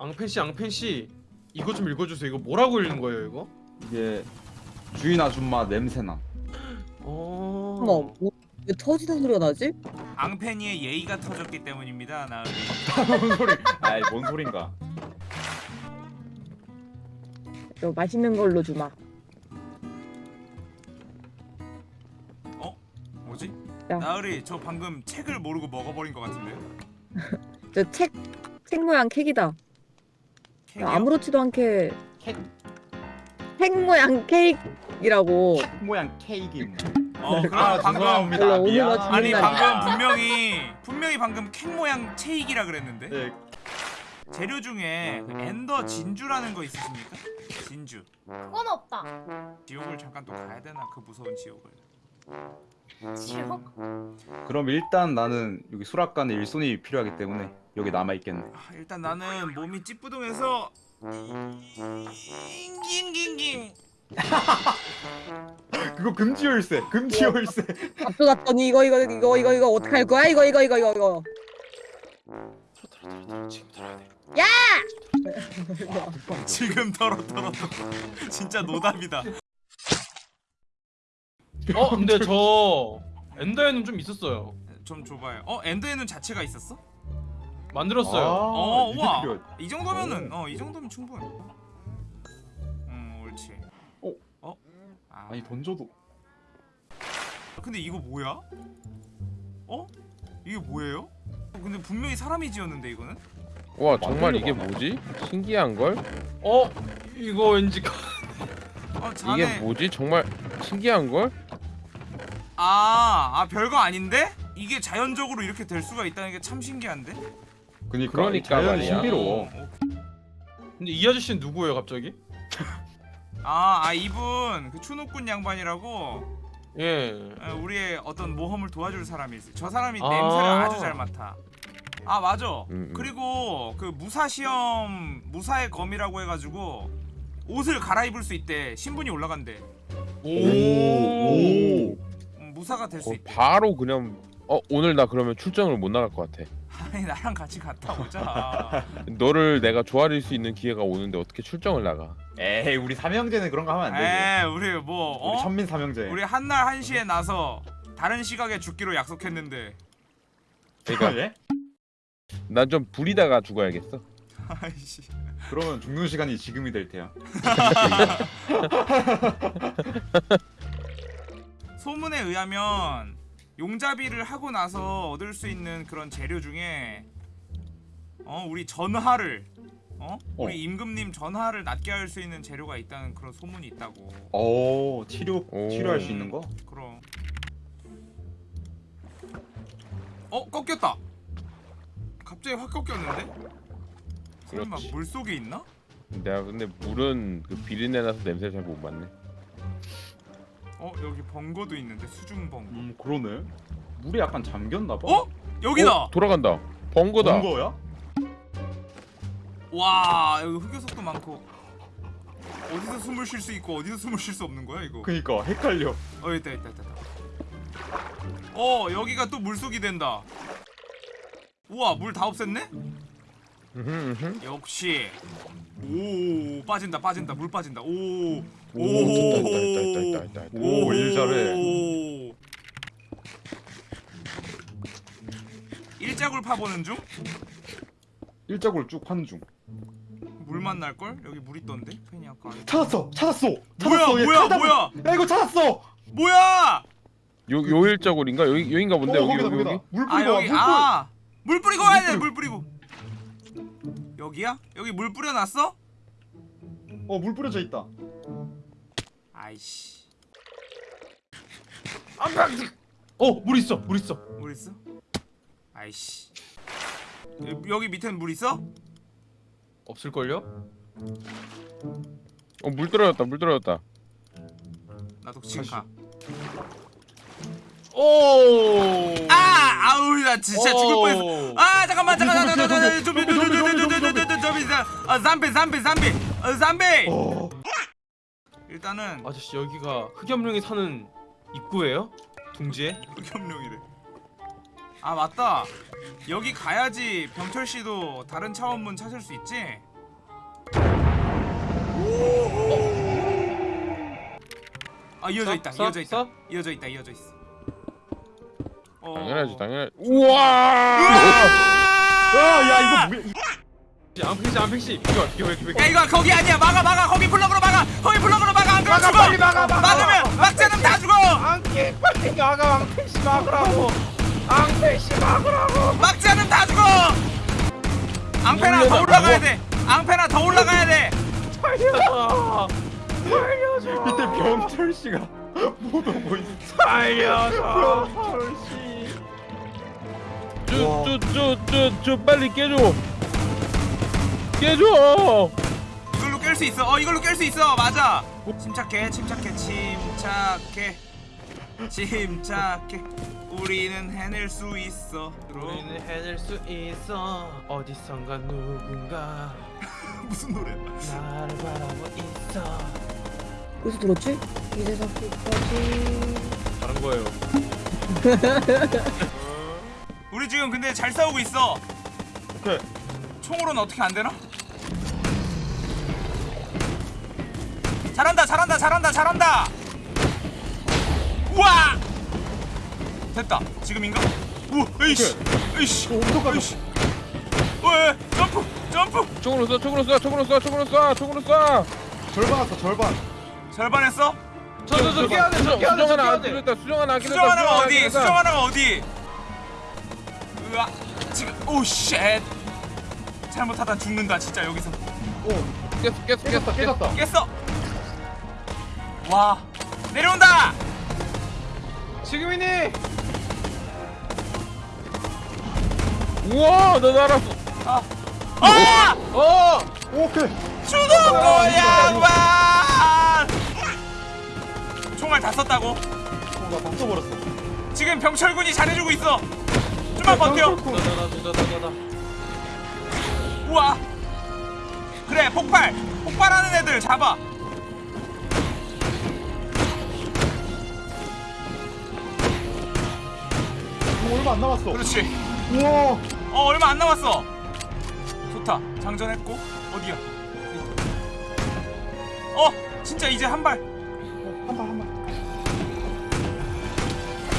앙펜씨 앙펜씨 이거 좀 읽어주세요 이거 뭐라고 읽는 거예요 이거? 이게 주인 아줌마 냄새나. 어... 어머, 뭐, 왜 터지는 소리가 나지? 앙페니의 예의가 터졌기 때문입니다. 나으리. 뭔 소리? 아이 뭔 소린가? 저 맛있는 걸로 주마. 뭐지? 야. 나으리 저 방금 책을 모르고 먹어버린 것 같은데요? 저 책, 책 모양 캑이다. 케이크요? 아무렇지도 않게 캣책 모양 케이크이라고. 모양 케이크. 어 그럼 아 방금 죄송합니다. 원래 오늘만 미안. 아니 죽는다. 방금 분명히 분명히 방금 캔 모양 체익이라 그랬는데 네. 재료 중에 그 엔더 진주라는 거 있으십니까? 진주 그건 없다. 지옥을 잠깐 또 가야 되나 그 무서운 지옥을 지옥? 그럼 일단 나는 여기 수락관에 일손이 필요하기 때문에 여기 남아 있겠네. 아, 일단 나는 몸이 찌뿌둥해서 잉깅깅깅 그거 금지 열쇠. 금지 열쇠. 앞서갔더니 이거 이거 이거 이거 이거 어떻게 할 거야? 이거 이거 이거 이거 이거. 지금 들어야 돼 지금 털어 털어 털어 진짜 노답이다 어 근데 저 엔더에는 좀 있었어요 좀 줘봐요 어 엔더에는 자체가 있었어? 만들었어요 어 이게 우와. 이 정도면은 어 이 정도면 충분 음 옳지 어? 어? 아, 아니 던져도 근데 이거 뭐야? 어? 이게 뭐예요? 어, 근데 분명히 사람이 지었는데 이거는? 와 정말 이게. 뭐지? 신기한 걸? 어? 이거 왠지 가- 어 자네 이게 뭐지? 정말 신기한 걸? 아, 아 별거 아닌데? 이게 자연적으로 이렇게 될 수가 있다는 게 참 신기한데? 그니까 그러니까 자연이 말이야. 신비로워. 어, 근데 이 아저씨는 누구예요 갑자기? 아, 아 이분 그 추노꾼 양반이라고 예 어, 우리의 어떤 모험을 도와줄 사람이 있어요. 저 사람이 아. 냄새를 아주 잘 맡아. 아 맞아. 음, 음. 그리고 그 무사 시험 무사의 검이라고 해가지고 옷을 갈아입을 수 있대. 신분이 올라간대. 오. 음, 무사가 될수 어, 있대. 바로 그냥 어 오늘 나 그러면 출장을 못 나갈 것 같아. 아니 나랑 같이 갔다 오자. 너를 내가 좋아할 수 있는 기회가 오는데 어떻게 출장을 나가? 에이 우리 삼형제는 그런 거 하면 안 되지. 에 우리 뭐 우리 어? 천민 삼형제. 우리 한날 한시에 나서 다른 시각에 죽기로 약속했는데. 그러니까 예? 난 좀 부리다가 죽어야겠어. 아이씨. 그러면 죽는 시간이 지금이 될 테야. 소문에 의하면 용잡이를 하고 나서 얻을 수 있는 그런 재료 중에 어 우리 전하를 어 우리 어. 임금님 전하를 낫게 할 수 있는 재료가 있다는 그런 소문이 있다고 오 치료 오. 치료할 수 있는 거? 그럼 어 꺾였다 갑자기 확 꺾였는데 설마. 물 속에 있나 내가 근데 물은 그 비린내 나서 냄새 잘 못 맡네. 어 여기 벙거도 있는데 수중 벙거 음 그러네. 물이 약간 잠겼나 봐. 어 여기다 어, 돌아간다. 번거다. 본 거야? 와 여기 흑요석도 많고 어디서 숨을 쉴 수 있고 어디서 숨을 쉴 수 없는 거야 이거 그니까 헷갈려. 어 있다 있다 있다. 어 여기가 또 물속이 된다 우와 물 다 없앴네? 역시 오 빠진다 빠진다 물 빠진다 오오 오, 됐다, 됐다, 됐다, 됐다, 됐다, 됐다. 오, 일 잘해. 일자굴 파보는 중? 일자골 쭉 파는 중. 물 만 날걸? 여기 물 있던데? 괜히 아까 안- 찾았어, 찾았어, 뭐야 찾았어. 얘 뭐야 찾아- 뭐야 야 이거 찾았어. 뭐야 요 요 일자골인가? 여기 여긴가 본데 어, 여기 거기다 여기 거기다. 여기. 물아 뿌리고 와, 여기 물 뿌리. 아물 뿌리고 와야 물 돼물 뿌리고 여기야? 여기 물 뿌려놨어? 어 물 뿌려져 있다. 아이씨 어물 있어 물 있어 물 있어? 아이씨 여- 여기 밑에는 물 있어? 없을걸요? 어 물 떨어졌다. 물 떨어졌다. 나도 지금 가. 오 아 아우 나 진짜 죽을 오. 뻔했어. 아 잠깐만 잠깐만 잠깐만 좀비 좀비 아 잠비 잠비 잠비 아 잠비 어. 일단은 아저씨 여기가 흑염룡이 사는 입구예요? 둥지에? 흑염룡이래. 아 맞다. 여기 가야지 병철 씨도 다른 차원문 찾을 수 있지? 아 이어져 있다. 써? 이어져 있다. 써? 이어져 있다. 이어져 있어. 어. 당연하지 당연하지 우와 야야 이거 뭐야 앙팽씨 비켜 비켜 비켜 비켜 야 이거 거기 아니야. 막아 막아. 거기 블럭으로 막아. 거기 블럭으로 막아. 안 그러면 막아, 죽어. 빨리 막아, 막아. 막으면 막자는 다 죽어. 앙캐 빨리 나가 앙패씨 막으라고 앙패씨 막으라고 막자는 다 죽어. 앙페나 더 올라가야 뭐. 돼. 앙페나 더 올라가야 돼. 살려줘 살려줘 밑에 병철씨가 못 오고 있어 살려줘 병철씨 쭈쭈쭈쭈쭈 빨리 깨줘 깨줘 이걸로 깰 수 있어. 어 이걸로 깰 수 있어. 맞아. 침착해, 침착해, 침착해, 침착해. 우리는 해낼 수 있어. 우리는 해낼 수 있어 어디선가 누군가 무슨 노래? 나를 바라보고 있어 어디서 들었지? 이래서 끝까지 다른 거예요 우리 지금 근데 잘 싸우고 있어. 오케이 총으로는 어떻게 안 되나? 잘한다, 잘한다, 잘한다, 잘한다. 우와! 됐다. 지금인가? 우, 에이씨, 에이씨, 에이씨. 왜? 점프, 점프. 총으로 쏴 총으로 쏴 총으로 쏴 총으로 쏴 총으로 쏴 절반 왔어 절반 절반 했어? 저저저 깨야 돼 수정 깨야 돼 수정 하나 안 깨야 돼 끼렸다 수정 하나 안 수정 하나가 어디? 수정 하나가 어디? 으아, 지금 oh shit. 잘못하다 죽는다 진짜 여기서. 깼어 깼어 깼어 깼어 깨졌다 깼어. 와, 내려온다. 지금이니 우와 나 날았어 아, 아! 어 오케이 죽은 거야, 총알 다 썼다고? 나다 써버렸어 지금 병철군이 잘해주고 있어. 좀만 버텨. 나나나나나나 우와. 그래, 폭발. 폭발하는 애들 잡아. 얼마 안 남았어 그렇지. 우와 어, 얼마 안 남았어. 좋다. 장전했고 어디야? 어, 진짜 이제 한 발. 한발 한발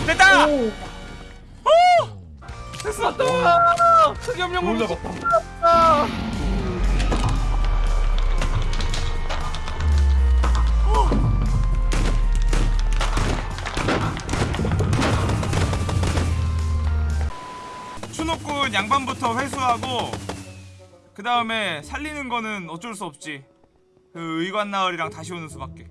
됐다. 오 됐어. 흑염룡 놀몸 추노꾼 양반부터 회수하고 그 다음에 살리는 거는 어쩔 수 없지. 그 의관 나으리랑 다시 오는 수밖에.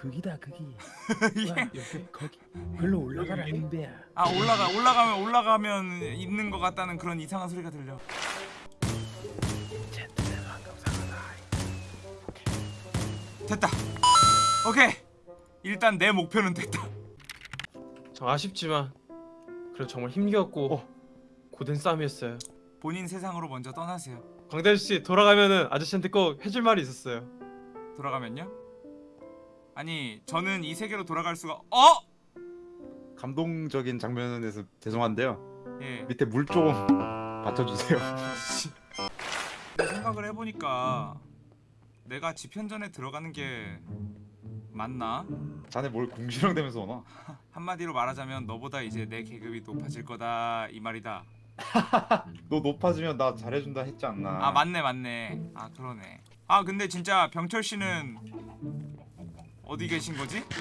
거기다 거기 예. 거기 글로 올라가라 임배야 아 올라가 올라가면 올라가면 있는 것 같다는 그런 이상한 소리가 들려. 됐다. 오케이. 일단 내 목표는 됐다. 저 아쉽지만 그래도 정말 힘겹고 고된 싸움이었어요 본인 세상으로 먼저 떠나세요. 광대 아저씨 돌아가면은 아저씨한테 꼭 해줄 말이 있었어요 돌아가면요? 아니 저는 이 세계로 돌아갈 수가 어? 감동적인 장면에서 죄송한데요 예. 밑에 물 좀 받쳐주세요 생각을 해보니까 내가 지편전에 들어가는 게 맞나? 자네 뭘 궁시렁대면서 오나 한마디로 말하자면 너보다 이제 내 계급이 높아질 거다 이 말이다. 너 높아지면 나 잘해준다 했지 않나 아 맞네 맞네. 아 그러네. 아 근데 진짜 병철 씨는 어디 계신 거지?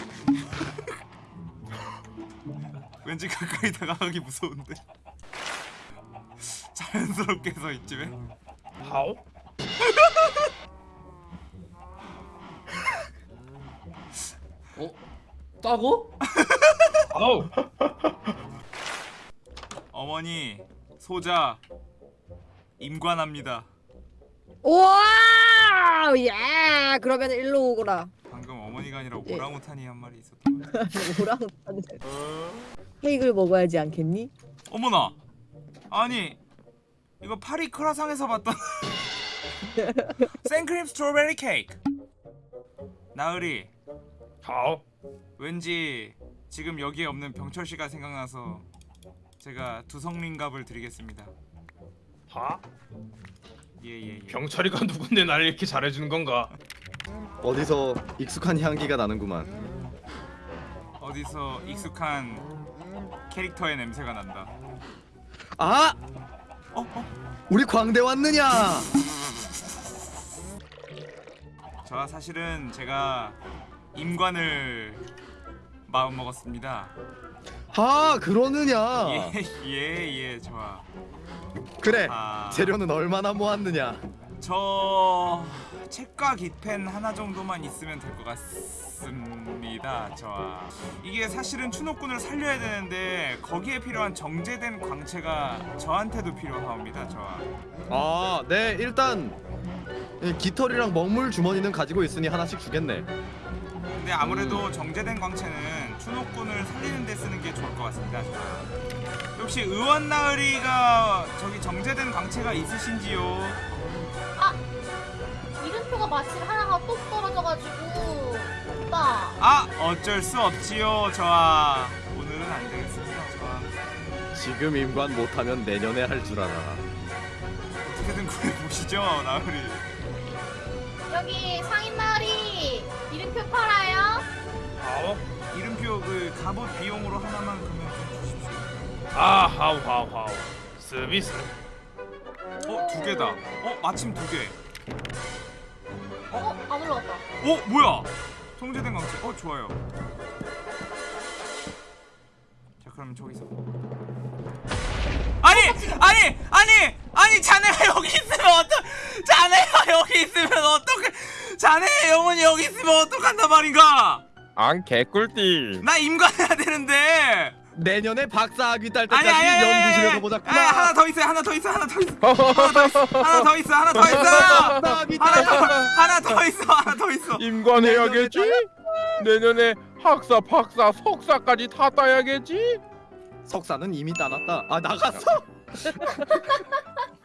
왠지 가까이 다가가기 무서운데. 자연스럽게 서 이쯤에. 하오? 어? 따고? 아우 어머니 소자 임관합니다. 우와! 예! 그러면 일로 오거라. 방금 어머니가 아니라 예. 오랑우탄이 한 마리 있었던 거 오랑우탄 케이크를 먹어야지 않겠니? 어머나! 아니 이거 파리 크라상에서 봤던 생크림 스트로베리 케이크. 나으리 하오 왠지 지금 여기에 없는 병철 씨가 생각나서 제가 두성링갑을 드리겠습니다 하? 예예 예 병철이가 누군데 나를 이렇게 잘해주는 건가 어디서 익숙한 향기가 나는구만. 어디서 익숙한 캐릭터의 냄새가 난다. 아, 어, 어. 우리 광대 왔느냐? 저 사실은 제가 임관을 마음 먹었습니다. 아, 그러느냐? 예예 예 예, 좋아. 그래. 아, 재료는 얼마나 모았느냐? 저 책과 기펜 하나 정도만 있으면 될 것 같습니다. 좋아. 이게 사실은 추노꾼을 살려야 되는데 거기에 필요한 정제된 광채가 저한테도 필요합니다. 좋아. 아, 네, 일단 이 깃털이랑 먹물 주머니는 가지고 있으니 하나씩 주겠네. 근데 아무래도 정제된 광채는 추노꾼을 살리는 데 쓰는 게 좋을 것 같습니다. 혹시 의원 나으리가 저기 정제된 광채가 있으신지요? 이름표가 마침 하나가 또 떨어져가지고 오빠 아 어쩔 수 없지요. 좋아. 오늘은 안 되겠습니다. 좋아. 지금 임관 못하면 내년에 할 줄 알아. 어떻게든 구해 보시죠, 나으리. 여기 상인 마을이 이름표 팔아요? 아오. 이름표 그 갑옷 비용으로 하나만 그러면 좀 주십시오. 아 하우 하우 하우. 서비스. 어, 두 개다. 어, 마침 두 개. 어? 안 올라갔다 어, 뭐야? 통제된 광채. 어, 좋아요. 자, 그럼 저기서. 아니, 아니, 아니, 아니, 자네가 여기 있으면 어떡? 자네가 여기 있으면 어떡해? 자네의 영혼이 여기 있으면 어떡한단 말인가? 안 개꿀띠. 나 임관해야 되는데. 내년에 박사학위 딸 때까지 아니, 보자꾸나. 아니, 하나 더 있어요. 하나 더 있어. 하나 더 있어. 하나 더 있어. 하나 더 있어. 하나 더 있어. 하나 더 있어. 하나 더 있어. 임관해야겠지. 내년에 학사, 박사, 석사까지 다 따야겠지. 석사는 이미 따놨다. 아 나갔어?